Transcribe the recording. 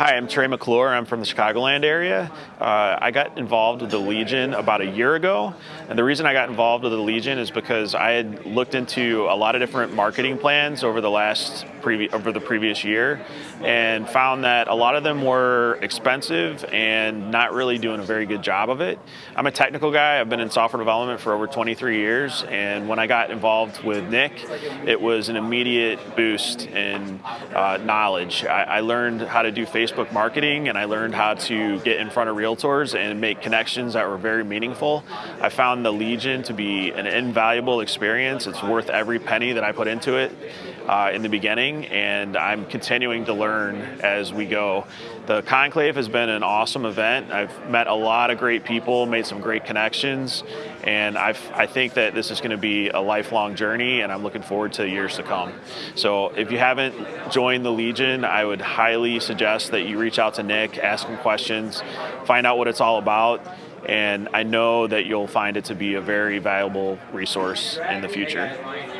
Hi, I'm Trey McClure. I'm from the Chicagoland area. Uh, I got involved with the Legion about a year ago, and the reason I got involved with the Legion is because I had looked into a lot of different marketing plans over the last over the previous year, and found that a lot of them were expensive and not really doing a very good job of it. I'm a technical guy. I've been in software development for over 23 years, and when I got involved with Nick, it was an immediate boost in uh, knowledge. I, I learned how to do Facebook Facebook marketing and I learned how to get in front of realtors and make connections that were very meaningful. I found the Legion to be an invaluable experience. It's worth every penny that I put into it uh, in the beginning and I'm continuing to learn as we go. The Conclave has been an awesome event. I've met a lot of great people, made some great connections, and I've, I think that this is going to be a lifelong journey and I'm looking forward to years to come. So if you haven't joined the Legion, I would highly suggest that you reach out to Nick, ask him questions, find out what it's all about, and I know that you'll find it to be a very valuable resource in the future.